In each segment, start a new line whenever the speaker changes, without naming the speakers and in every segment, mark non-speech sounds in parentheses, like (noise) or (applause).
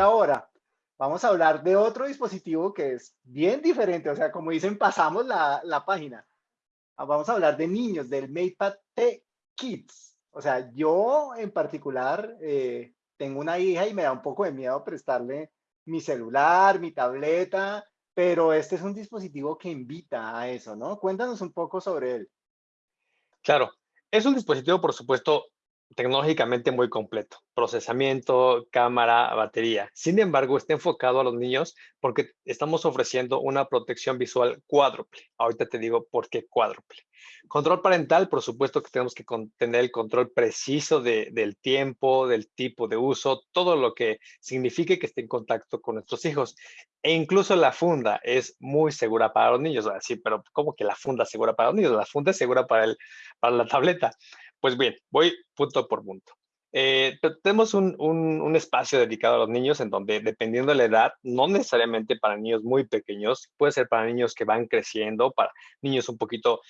ahora vamos a hablar de otro dispositivo que es bien diferente. O sea, como dicen, pasamos la, página. Ah, vamos a hablar de niños, del MatePad T Kids. O sea, yo en particular eh, tengo una hija y me da un poco de miedo prestarle mi celular, mi tableta, pero este es un dispositivo que invita a eso, ¿no? Cuéntanos un poco sobre él.
Claro, es un dispositivo, por supuesto, tecnológicamente muy completo, procesamiento, cámara, batería. Sin embargo, está enfocado a los niños porque estamos ofreciendo una protección visual cuádruple. Ahorita te digo por qué cuádruple. Control parental, por supuesto que tenemos que tener el control preciso del tiempo, del tipo de uso, todo lo que signifique que esté en contacto con nuestros hijos. E incluso la funda es muy segura para los niños. Sí, pero ¿cómo que la funda es segura para los niños? La funda es segura para, el, para la tableta. Pues bien, voy punto por punto. Eh, tenemos un, un, espacio dedicado a los niños en donde, dependiendo de la edad, no necesariamente para niños muy pequeños, puede ser para niños que van creciendo, para niños un poquito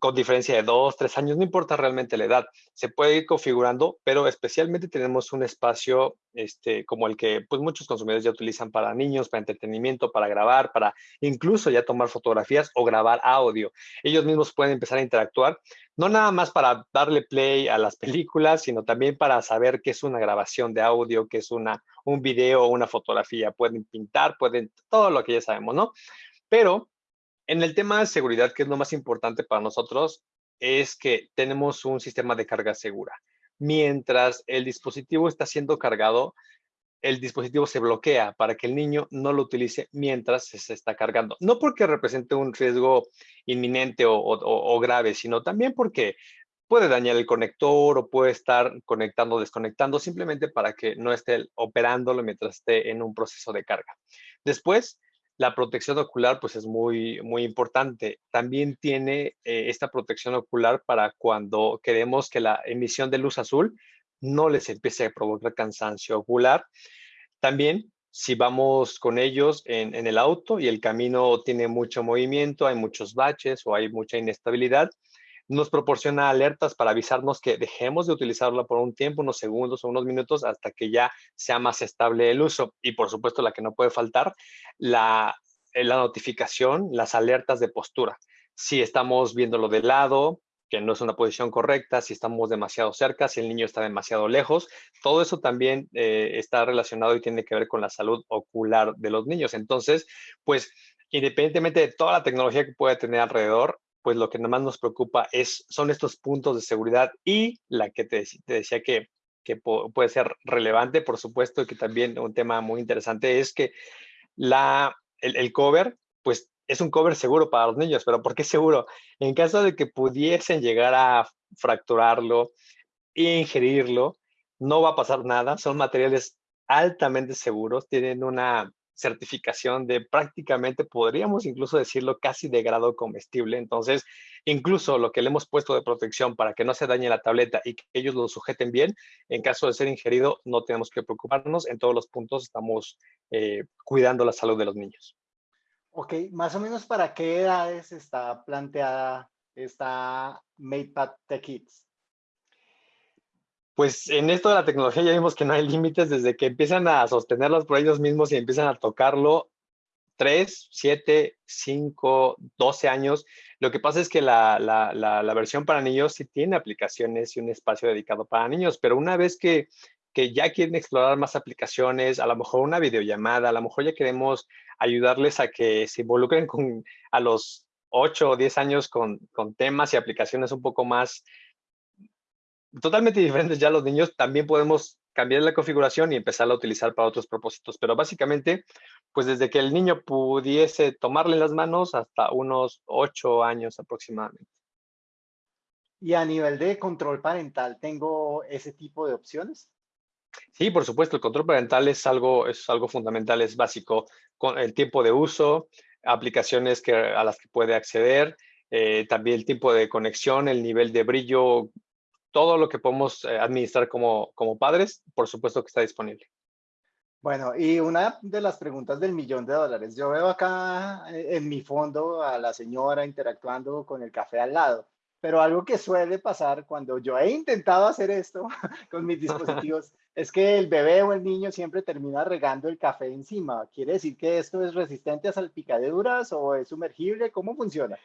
con diferencia de dos, tres años, no importa realmente la edad, se puede ir configurando, pero especialmente tenemos un espacio este, como el que pues, muchos consumidores ya utilizan para niños, para entretenimiento, para grabar, para incluso ya tomar fotografías o grabar audio. Ellos mismos pueden empezar a interactuar, no nada más para darle play a las películas, sino también para saber qué es una grabación de audio, qué es una, un video o una fotografía. Pueden pintar, pueden, todo lo que ya sabemos, ¿no? Pero en el tema de seguridad, que es lo más importante para nosotros, es que tenemos un sistema de carga segura. Mientras el dispositivo está siendo cargado, el dispositivo se bloquea para que el niño no lo utilice mientras se está cargando. No porque represente un riesgo inminente o, grave, sino también porque puede dañar el conector o puede estar conectando o desconectando simplemente para que no esté operándolo mientras esté en un proceso de carga. Después, la protección ocular pues es muy, muy importante. También tiene eh, esta protección ocular para cuando queremos que la emisión de luz azul no les empiece a provocar cansancio ocular. También si vamos con ellos en, en, el auto y el camino tiene mucho movimiento, hay muchos baches o hay mucha inestabilidad, nos proporciona alertas para avisarnos que dejemos de utilizarla por un tiempo, unos segundos o unos minutos hasta que ya sea más estable el uso. Y por supuesto, la que no puede faltar, la, eh, la notificación, las alertas de postura. Si estamos viéndolo de lado, que no es una posición correcta, si estamos demasiado cerca, si el niño está demasiado lejos, todo eso también eh, está relacionado y tiene que ver con la salud ocular de los niños. Entonces, pues independientemente de toda la tecnología que puede tener alrededor, pues lo que más nos preocupa es, son estos puntos de seguridad y la que te, decía que, que puede ser relevante, por supuesto, y que también un tema muy interesante es que la, el, cover, pues es un cover seguro para los niños, pero ¿por qué seguro? En caso de que pudiesen llegar a fracturarlo e ingerirlo, no va a pasar nada, son materiales altamente seguros, tienen una certificación de prácticamente, podríamos incluso decirlo, casi de grado comestible. Entonces, incluso lo que le hemos puesto de protección para que no se dañe la tableta y que ellos lo sujeten bien, en caso de ser ingerido, no tenemos que preocuparnos. En todos los puntos estamos eh, cuidando la salud de los niños.
Ok, más o menos para qué edades está planteada esta MatePad Tech Kids?
Pues en esto de la tecnología ya vimos que no hay límites desde que empiezan a sostenerlos por ellos mismos y empiezan a tocarlo. 3, 7, 5, 12 años. Lo que pasa es que la, la, la, versión para niños sí tiene aplicaciones y un espacio dedicado para niños, pero una vez que, que ya quieren explorar más aplicaciones, a lo mejor una videollamada, a lo mejor ya queremos ayudarles a que se involucren con, a los 8 o 10 años con, con temas y aplicaciones un poco más totalmente diferentes ya los niños, también podemos cambiar la configuración y empezarla a utilizar para otros propósitos. Pero básicamente, pues desde que el niño pudiese tomarle las manos hasta unos ocho años aproximadamente.
Y a nivel de control parental, ¿tengo ese tipo de opciones?
Sí, por supuesto, el control parental es algo, es algo fundamental, es básico. Con el tiempo de uso, aplicaciones que, a las que puede acceder, eh, también el tiempo de conexión, el nivel de brillo, todo lo que podemos eh, administrar como, como padres, por supuesto que está disponible.
Bueno, y una de las preguntas del millón de dólares. Yo veo acá eh, en mi fondo a la señora interactuando con el café al lado. pero algo que suele pasar cuando yo he intentado hacer esto (laughs) con mis (laughs) dispositivos es que el bebé o el niño siempre termina regando el café encima. ¿Quiere decir que esto es resistente a salpicaduras o es sumergible? ¿Cómo funciona?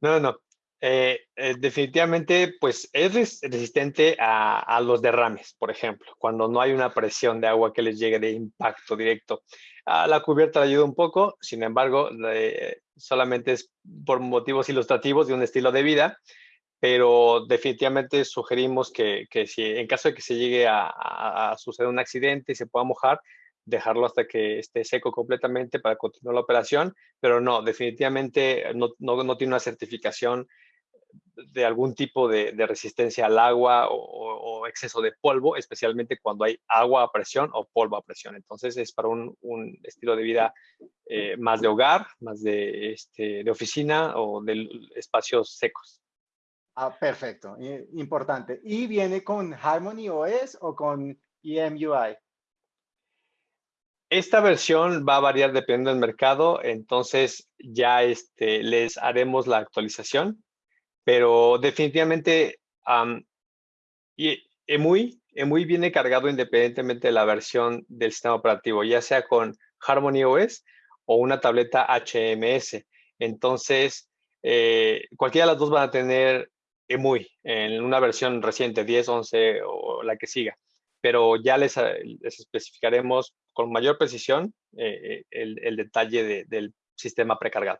No, no. Eh, eh, definitivamente, pues es resistente a, los derrames, por ejemplo, cuando no hay una presión de agua que les llegue de impacto directo. a la cubierta le ayuda un poco, sin embargo, solamente es por motivos ilustrativos de un estilo de vida, pero definitivamente sugerimos que, si en caso de que se llegue a, suceder un accidente y se pueda mojar, dejarlo hasta que esté seco completamente para continuar la operación, pero no, definitivamente no, no, tiene una certificación de algún tipo de, resistencia al agua o, exceso de polvo, especialmente cuando hay agua a presión o polvo a presión. Entonces es para un, estilo de vida eh, más de hogar, más de, este, de oficina o de espacios secos.
Ah, perfecto, importante. ¿Y viene con Harmony OS o con EMUI?
Esta versión va a variar dependiendo del mercado, entonces ya este, les haremos la actualización, pero definitivamente EMUI, EMUI viene cargado independientemente de la versión del sistema operativo, ya sea con Harmony OS o una tableta HMS. Entonces, eh, cualquiera de las dos van a tener EMUI en una versión reciente, 10, 11 o la que siga pero ya les, les especificaremos con mayor precisión eh, el, el, detalle de, del sistema precargado.